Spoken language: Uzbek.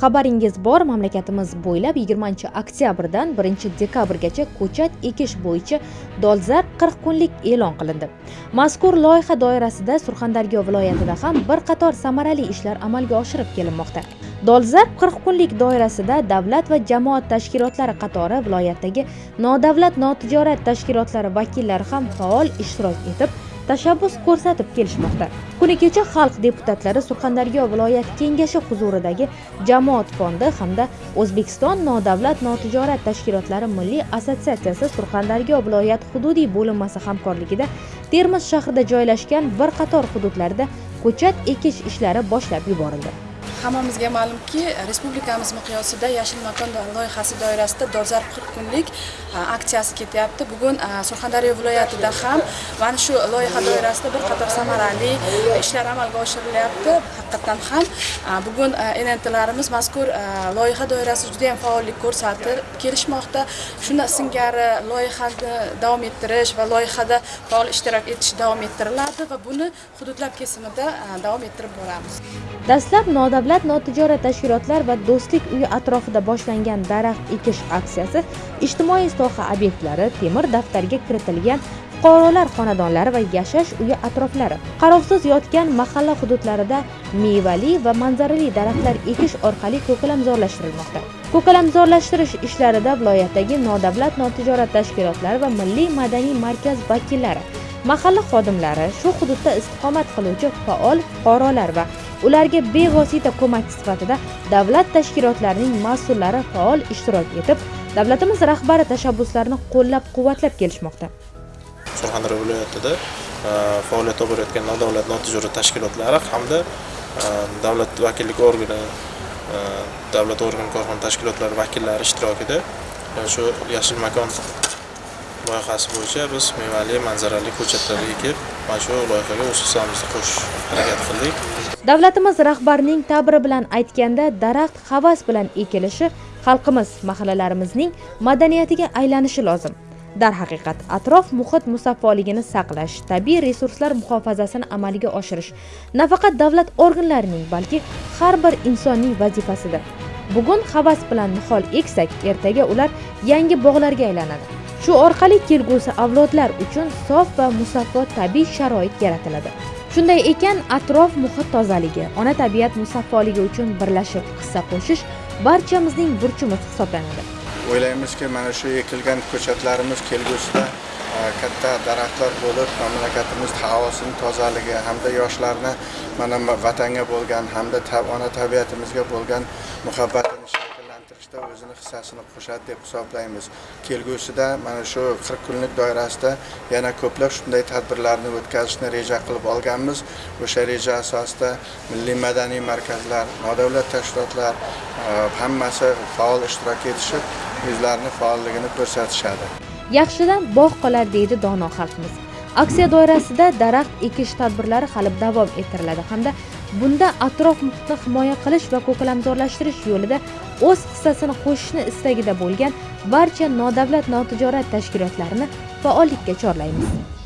xabaringiz bor mamlakatimiz bo'ylab 20 oktyabrdan 1 dekabrgacha ko'chat ekish bo'yicha dolzarb 40 kunlik e'lon qilindi. Mazkur loyiha doirasida surxondaryo viloyatida ham bir qator samarali ishlar amalga oshirib kelinmoqda. Dolzarb 40 kunlik doirasida davlat va jamoat tashkilotlari qatori viloyatdagi nodavlat notijorat tashkilotlari vakillari ham faol ishtirok etib tashabbus ko'rsatib kelishmoqda. Kuni kecha xalq deputatlari surxondaryo viloyat kengashi huzuridagi jamoat fondi hamda o'zbekiston nodavlat notijorat tashkilotlari milliy assotsiatsiyasi surxondaryo viloyat hududiy bo'linmasi hamkorligida termiz shahrida joylashgan bir qator hududlarda ko'chat ekish ishlari boshlab yuborildi. Hammamizga ma'lumki e, respublikamiz miqyosida yashil makon loyihasi doirasida dolzarb qirq kunlik e, aksiyasi ketyapti. Bugun e, surxondaryo viloyatida ham mana shu loyiha doirasida bir qator samarali ishlar amalga oshirilyapti. Haqiqatdan ham bugun nntlarimiz mazkur loyiha doirasida juda yam faollik ko'rsatib kelishmoqda. Shunda singari loyihani davom ettirish va loyihada faol ishtirok etish davom ettiriladi va buni hududlar kesimida davom ettirib boramiz. Dastlab nodavlat notijorat tashkilotlar va do'stlik uyi atrofida boshlangan daraxt ekish aksiyasi ijtimoiy soha obyektlari temir daftarga kiritilgan fuqarolar xonadonlari va yashash uyi atroflari qarovsiz yotgan mahalla hududlarida mevali va manzarali daraxtlar ekish orqali ko'kalamzorlashtirilmoqda ko'kalamzorlashtirish ishlarida viloyatdagi nodavlat notijorat tashkilotlari va milliy madaniy markaz vakillari mahalla xodimlari shu hududda istiqomat qiluvchi faol fuqarolar va ularga bevosita ko'makchi sifatida davlat tashkilotlarining mas'ullari faol ishtirok etib davlatimiz rahbari tashabbuslarini qo'llab quvvatlab kelishmoqda. Surxondaryo viloyatida e, faoliyat olib borayotgan nodavlat notijorat tashkilotlari hamda e, davlat vakillik organi e, davlat organ korxona tashkilotlari vakillari ishtirokida shu yashil makon loyihasi bo'yicha biz mevali manzarali ko'chatlar ekib mana shu loyihaga o'z hissamizni qo'shish harakat qildik. Davlatimiz rahbarining ta'biri bilan aytganda daraxt havas bilan ekilishi xalqimiz mahallalarimizning madaniyatiga aylanishi lozim. Darhaqiqat atrof muhit musaffoligini saqlash tabiiy resurslar muhofazasini amalga oshirish nafaqat davlat organlarining balki har bir insonning vazifasidir. Bugun havas bilan nihol eksak ertaga ular yangi bog'larga aylanadi. Shu orqali kelgusi avlodlar uchun sof va musaffo tabiiy sharoit yaratiladi. Shunday ekan atrof muhit tozaligi ona tabiat musaffoligi uchun birlashib hissa qo'shish barchamizning burchimiz hisoblanadi. O'ylaymizki mana shu ekilgan ko'chatlarimiz kelgusida e, katta daraxtlar bo'lib mamlakatimiz havosini tozaligi hamda yoshlarni mana vatanga bo'lgan hamda ona tabiatimizga bo'lgan muhabbatini shakllantirishda o'zini hissasini qo'shadi deb hisoblaymiz. Kelgusida mana shu qirq kunlik doirasida yana ko'plab shunday tadbirlarni o'tkazishni reja qilib olganmiz. O'sha reja asosida milliy madaniy markazlar nodavlat tashkilotlar hammasi faol ishtirok etishib o'zlarini faolligini ko'rsatishadi. Yaxshidan bog' qolar deydi dono xalqimiz. Aksiya doirasida daraxt ekish tadbirlari hali davom ettiriladi hamda bunda atrof muhitni himoya qilish va ko'kalamzorlashtirish yo'lida o'z hissasini qo'shishni istagida bo'lgan barcha nodavlat notijorat tashkilotlarini faollikka chorlaymiz.